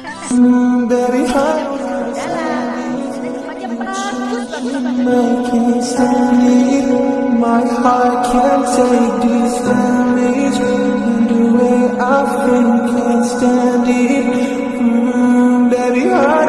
Dari halus Making sunny My heart can't take this damage And the way I feel can't stand it mm, Baby, I